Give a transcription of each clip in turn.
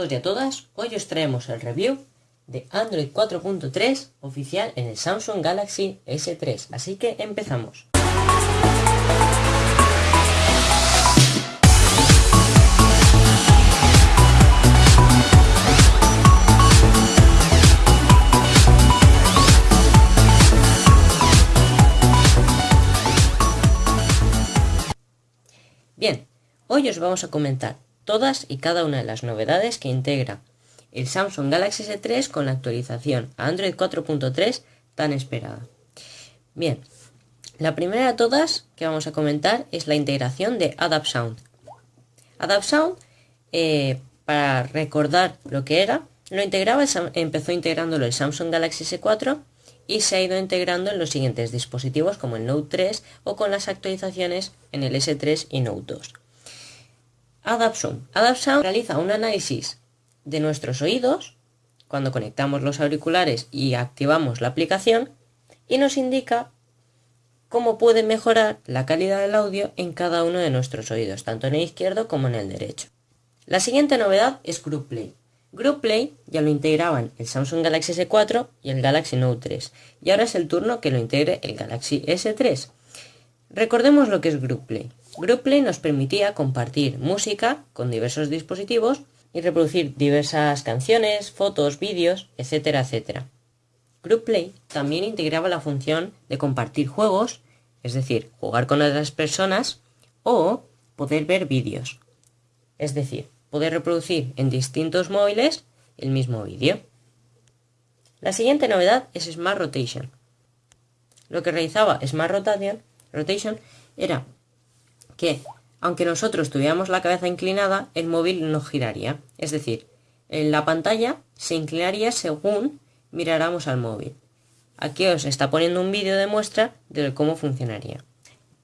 todos y a todas, hoy os traemos el review de Android 4.3 oficial en el Samsung Galaxy S3, así que empezamos. Bien, hoy os vamos a comentar todas y cada una de las novedades que integra el Samsung Galaxy S3 con la actualización a Android 4.3 tan esperada. Bien, la primera de todas que vamos a comentar es la integración de Adapt Sound. Adapt Sound, eh, para recordar lo que era, lo integraba, empezó integrándolo el Samsung Galaxy S4 y se ha ido integrando en los siguientes dispositivos como el Note 3 o con las actualizaciones en el S3 y Note 2. AdaptSound. AdaptSound realiza un análisis de nuestros oídos cuando conectamos los auriculares y activamos la aplicación y nos indica cómo puede mejorar la calidad del audio en cada uno de nuestros oídos, tanto en el izquierdo como en el derecho. La siguiente novedad es Group Play. Group Play ya lo integraban el Samsung Galaxy S4 y el Galaxy Note 3, y ahora es el turno que lo integre el Galaxy S3. Recordemos lo que es Group Play. GroupPlay nos permitía compartir música con diversos dispositivos y reproducir diversas canciones, fotos, vídeos, etcétera, etcétera. GroupPlay también integraba la función de compartir juegos, es decir, jugar con otras personas, o poder ver vídeos, es decir, poder reproducir en distintos móviles el mismo vídeo. La siguiente novedad es Smart Rotation. Lo que realizaba Smart Rotation era que, aunque nosotros tuviéramos la cabeza inclinada, el móvil no giraría. Es decir, en la pantalla se inclinaría según miráramos al móvil. Aquí os está poniendo un vídeo de muestra de cómo funcionaría.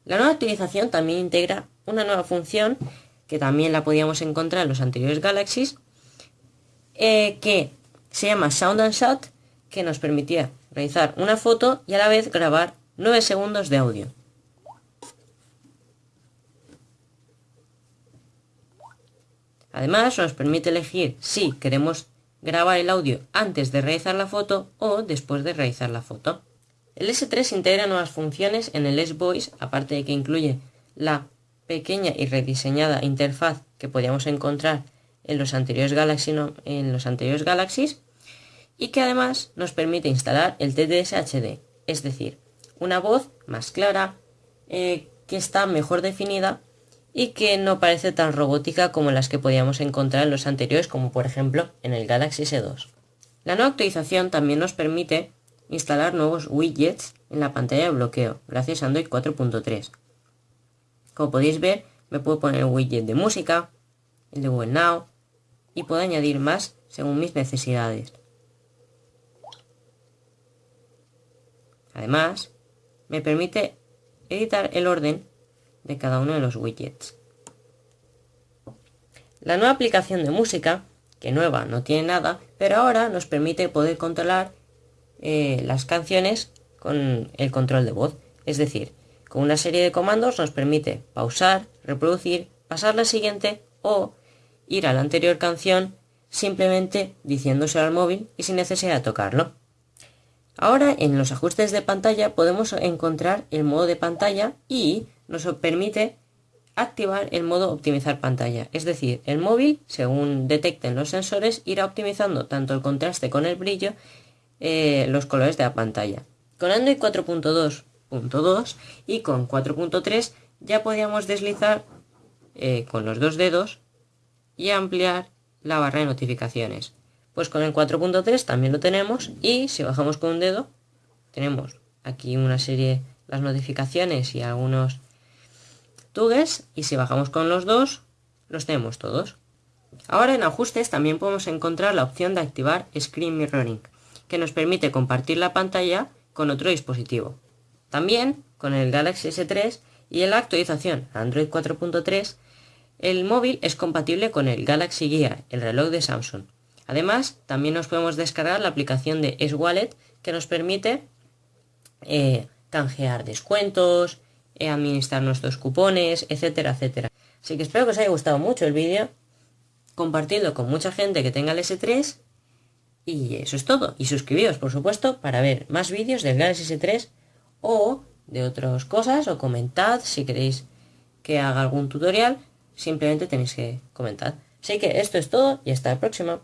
La nueva actualización también integra una nueva función que también la podíamos encontrar en los anteriores Galaxies, eh, que se llama Sound and Shot, que nos permitía realizar una foto y a la vez grabar 9 segundos de audio. Además, nos permite elegir si queremos grabar el audio antes de realizar la foto o después de realizar la foto. El S3 integra nuevas funciones en el S-Voice, aparte de que incluye la pequeña y rediseñada interfaz que podíamos encontrar en los anteriores, Galaxy, en los anteriores Galaxies y que además nos permite instalar el TDS HD, es decir, una voz más clara, eh, que está mejor definida y que no parece tan robótica como las que podíamos encontrar en los anteriores, como por ejemplo en el Galaxy S2. La nueva actualización también nos permite instalar nuevos widgets en la pantalla de bloqueo, gracias a Android 4.3. Como podéis ver, me puedo poner el widget de música, el de Google Now, y puedo añadir más según mis necesidades. Además, me permite editar el orden de cada uno de los widgets. La nueva aplicación de música, que nueva no tiene nada, pero ahora nos permite poder controlar eh, las canciones con el control de voz. Es decir, con una serie de comandos nos permite pausar, reproducir, pasar la siguiente o ir a la anterior canción simplemente diciéndose al móvil y sin necesidad de tocarlo. Ahora en los ajustes de pantalla podemos encontrar el modo de pantalla y nos permite activar el modo optimizar pantalla, es decir, el móvil, según detecten los sensores, irá optimizando tanto el contraste con el brillo, eh, los colores de la pantalla. Con Android 4.2.2 y con 4.3 ya podíamos deslizar eh, con los dos dedos y ampliar la barra de notificaciones. Pues con el 4.3 también lo tenemos y si bajamos con un dedo tenemos aquí una serie las notificaciones y algunos y si bajamos con los dos, los tenemos todos. Ahora en ajustes también podemos encontrar la opción de activar Screen Mirroring, que nos permite compartir la pantalla con otro dispositivo. También con el Galaxy S3 y en la actualización Android 4.3, el móvil es compatible con el Galaxy Gear, el reloj de Samsung. Además, también nos podemos descargar la aplicación de S-Wallet que nos permite eh, canjear descuentos, eh, administrar nuestros cupones, etcétera, etcétera. Así que espero que os haya gustado mucho el vídeo. compartidlo con mucha gente que tenga el S3 y eso es todo. Y suscribíos, por supuesto, para ver más vídeos del Galaxy S3 o de otras cosas o comentad si queréis que haga algún tutorial. Simplemente tenéis que comentar. Así que esto es todo y hasta la próxima.